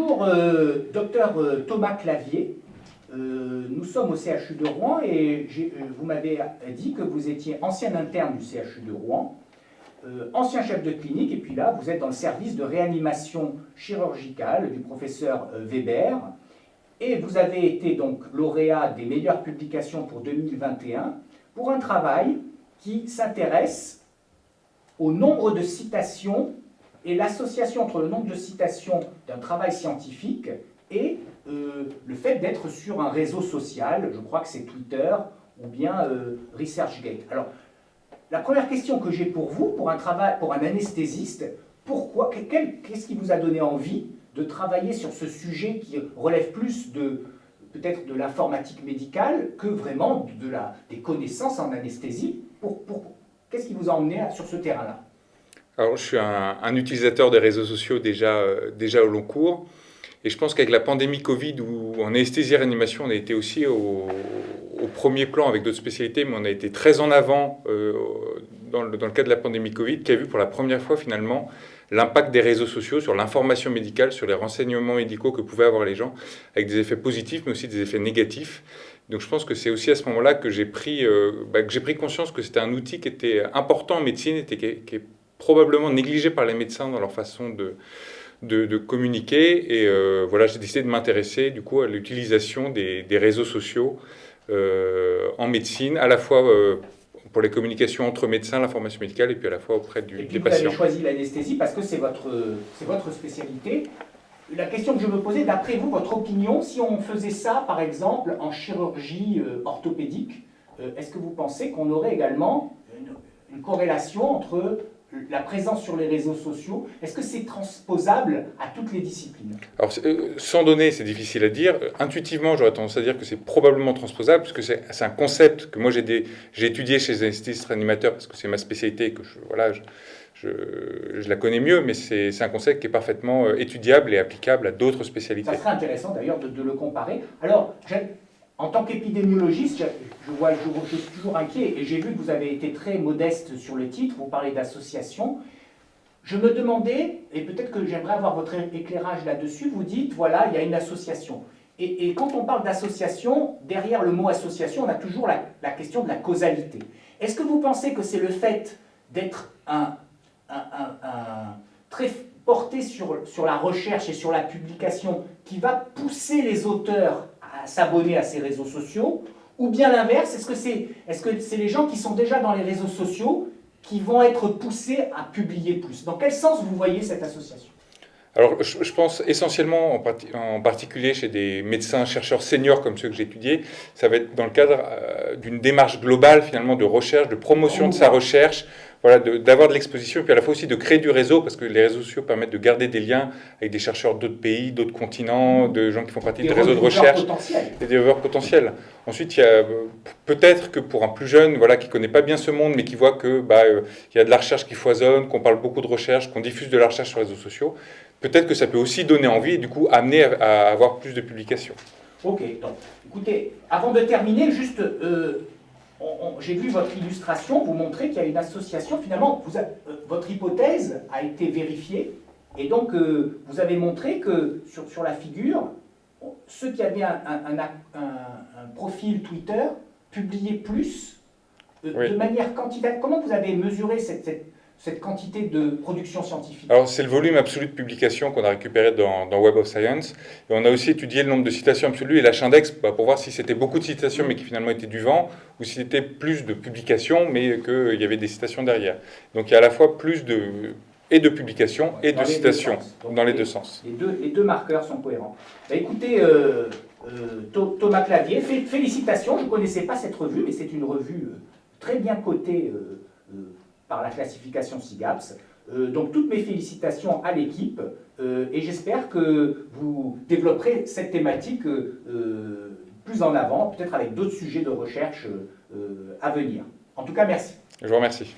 Bonjour, euh, docteur euh, Thomas Clavier. Euh, nous sommes au CHU de Rouen et vous m'avez dit que vous étiez ancien interne du CHU de Rouen, ancien chef de clinique, et puis là, vous êtes dans le service de réanimation chirurgicale du professeur Weber, et vous avez été donc lauréat des meilleures publications pour 2021 pour un travail qui s'intéresse au nombre de citations et l'association entre le nombre de citations d'un travail scientifique et euh, le fait d'être sur un réseau social, je crois que c'est Twitter ou bien euh, ResearchGate. Alors, la première question que j'ai pour vous, pour un, travail, pour un anesthésiste, pourquoi, qu'est-ce qui vous a donné envie de travailler sur ce sujet qui relève plus de peut-être de l'informatique médicale que vraiment de la, des connaissances en anesthésie? Pour, Qu'est-ce qui vous a emmené sur ce terrain-là? Alors, je suis un, utilisateur des réseaux sociaux déjà, euh, déjà au long cours. Et je pense qu'avec la pandémie Covid, où en anesthésie réanimation, on a été aussi au, premier plan avec d'autres spécialités, mais on a été très en avant euh, dans, le, dans, cadre de la pandémie Covid, qui a vu pour la première fois finalement l'impact des réseaux sociaux sur l'information médicale, sur les renseignements médicaux que pouvaient avoir les gens, avec des effets positifs, mais aussi des effets négatifs. Donc je pense que c'est aussi à ce moment-là que j'ai pris, euh, bah, pris conscience que c'était un outil qui était important en médecine, et qui, qui est probablement négligés par les médecins dans leur façon de, de, communiquer. Et euh, voilà, j'ai décidé de m'intéresser du coup à l'utilisation des, des, réseaux sociaux euh, en médecine, à la fois euh, pour les communications entre médecins, l'information médicale, et puis à la fois auprès du, et puis des patients. Vous avez choisi l'anesthésie parce que c'est votre, votre spécialité. La question que je me posais, d'après vous, votre opinion, si on faisait ça, par exemple, en chirurgie orthopédique, est-ce que vous pensez qu'on aurait également une, une corrélation entre la présence sur les réseaux sociaux, est-ce que c'est transposable à toutes les disciplines? Alors, euh, sans données, c'est difficile à dire. Intuitivement, j'aurais tendance à dire que c'est probablement transposable, puisque c'est un concept que moi j'ai étudié chez les anesthésistes réanimateurs, parce que c'est ma spécialité et que je, voilà, je, je, la connais mieux, mais c'est un concept qui est parfaitement euh, étudiable et applicable à d'autres spécialités. Ça serait intéressant d'ailleurs de, de, le comparer. Alors, en tant qu'épidémiologiste, je, vois, je, suis toujours inquiet et j'ai vu que vous avez été très modeste sur le titre, vous parlez d'association. Je me demandais, et peut-être que j'aimerais avoir votre éclairage là-dessus, vous dites, voilà, il y a une association. Et, quand on parle d'association, derrière le mot association, on a toujours la, question de la causalité. Est-ce que vous pensez que c'est le fait d'être un, très porté sur, sur la recherche et sur la publication qui va pousser les auteurs s'abonner à ces réseaux sociaux Ou bien l'inverse, est-ce que c'est est -ce c'est les gens qui sont déjà dans les réseaux sociaux qui vont être poussés à publier plus? Dans quel sens vous voyez cette association? Alors, je, pense essentiellement, en, particulier chez des médecins chercheurs seniors comme ceux que j'ai étudiés, ça va être dans le cadre euh, d'une démarche globale finalement de recherche, de promotion de sa recherche, voilà, d'avoir de, l'exposition, et puis à la fois aussi de créer du réseau, parce que les réseaux sociaux permettent de garder des liens avec des chercheurs d'autres pays, d'autres continents, de gens qui font partie des réseaux de recherche, des développeurs potentiels. Ensuite, il y a peut-être que pour un plus jeune, voilà, qui connaît pas bien ce monde, mais qui voit que bah, euh, il y a de la recherche qui foisonne, qu'on parle beaucoup de recherche, qu'on diffuse de la recherche sur les réseaux sociaux, peut-être que ça peut aussi donner envie et du coup amener à, avoir plus de publications. Ok, donc écoutez, avant de terminer, juste euh, j'ai vu votre illustration, vous montrez qu'il y a une association, finalement, vous euh, votre hypothèse a été vérifiée, et donc euh, vous avez montré que sur, sur, la figure, ceux qui avaient un, un, profil Twitter publiaient plus euh, de manière quantitative. Comment vous avez mesuré cette cette quantité de production scientifique Alors, c'est le volume absolu de publications qu'on a récupéré dans, Web of Science. Et on a aussi étudié le nombre de citations absolues et l'achindex bah, pour voir si c'était beaucoup de citations mais qui finalement étaient du vent, ou si c'était plus de publications mais qu'il y avait des citations derrière. Donc, il y a à la fois plus de, et de publications et de citations dans les, deux sens. Les deux, les deux marqueurs sont cohérents. Bah, écoutez, euh, euh, Thomas Clavier, félicitations. Je ne connaissais pas cette revue, mais c'est une revue euh, très bien cotée par la classification SIGAPS. Euh, donc toutes mes félicitations à l'équipe euh, et j'espère que vous développerez cette thématique euh, plus en avant, peut-être avec d'autres sujets de recherche à venir. En tout cas, merci. Je vous remercie.